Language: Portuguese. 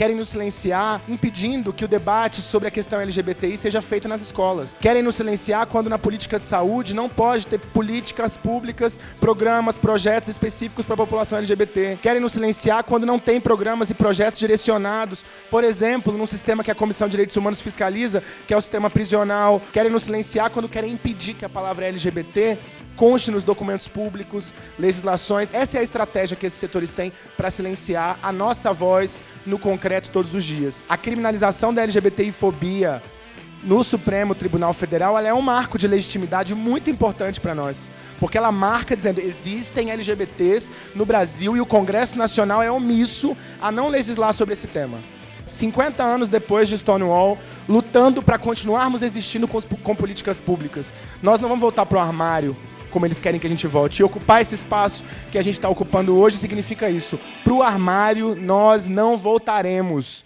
querem nos silenciar impedindo que o debate sobre a questão LGBTI seja feito nas escolas. Querem nos silenciar quando na política de saúde não pode ter políticas públicas, programas, projetos específicos para a população LGBT. Querem nos silenciar quando não tem programas e projetos direcionados, por exemplo, num sistema que a Comissão de Direitos Humanos fiscaliza, que é o sistema prisional. Querem nos silenciar quando querem impedir que a palavra LGBT conste nos documentos públicos, legislações. Essa é a estratégia que esses setores têm para silenciar a nossa voz no concreto todos os dias. A criminalização da LGBTI-fobia no Supremo Tribunal Federal ela é um marco de legitimidade muito importante para nós. Porque ela marca dizendo existem LGBTs no Brasil e o Congresso Nacional é omisso a não legislar sobre esse tema. 50 anos depois de Stonewall, lutando para continuarmos existindo com, com políticas públicas. Nós não vamos voltar para o armário, como eles querem que a gente volte. E ocupar esse espaço que a gente está ocupando hoje significa isso. Para o armário, nós não voltaremos.